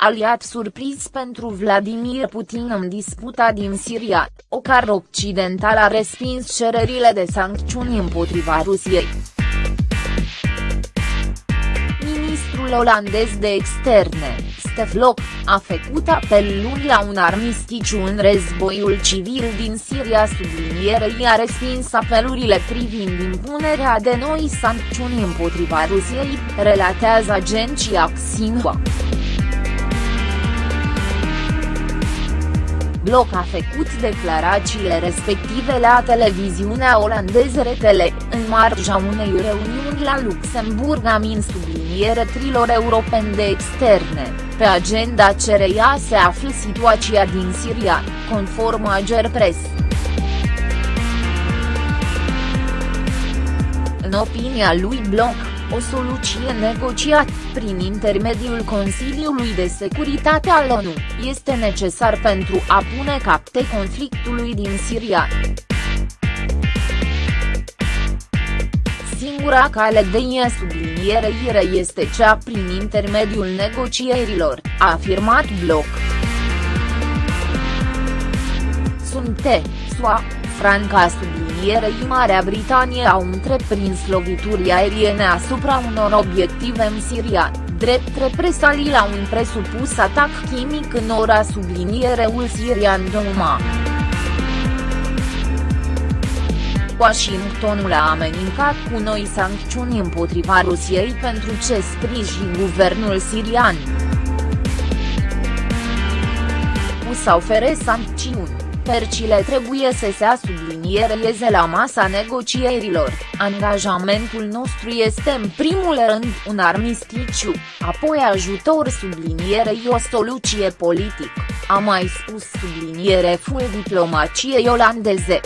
aliat surpriz pentru Vladimir Putin în disputa din Siria, o car occidental a respins cererile de sancțiuni împotriva Rusiei. Ministrul olandez de externe, Stefloc, a făcut apel luni la un armisticiu în războiul civil din Siria sublinierei a respins apelurile privind impunerea de noi sancțiuni împotriva Rusiei, relatează agenția Xinhua. Bloc a făcut declarațiile respective la televiziunea olandeză RTL, în marja unei reuniuni la Luxemburg amin subliniere trilor europeni de externe, pe agenda cereia se află situația din Siria, conform Agerpres. În opinia lui Bloc, o soluție negociată prin intermediul Consiliului de Securitate al ONU, este necesar pentru a pune capte conflictului din Siria. Singura cale de ie subliniereire este cea prin intermediul negocierilor, a afirmat Bloc. Sunte, SUA, Franca sublinierei Marea Britanie au întreprins lovituri aeriene asupra unor obiective în Siria, drept represalii la un presupus atac chimic în ora subliniereul sirian Douma. Washingtonul a amenincat cu noi sancțiuni împotriva Rusiei pentru ce sprijin guvernul sirian. U să ofere sancțiuni Percile trebuie să se subliniereze la masa negocierilor, angajamentul nostru este în primul rând un armisticiu, apoi ajutor sublinierei o soluție politică, a mai spus subliniere full diplomaciei olandeze.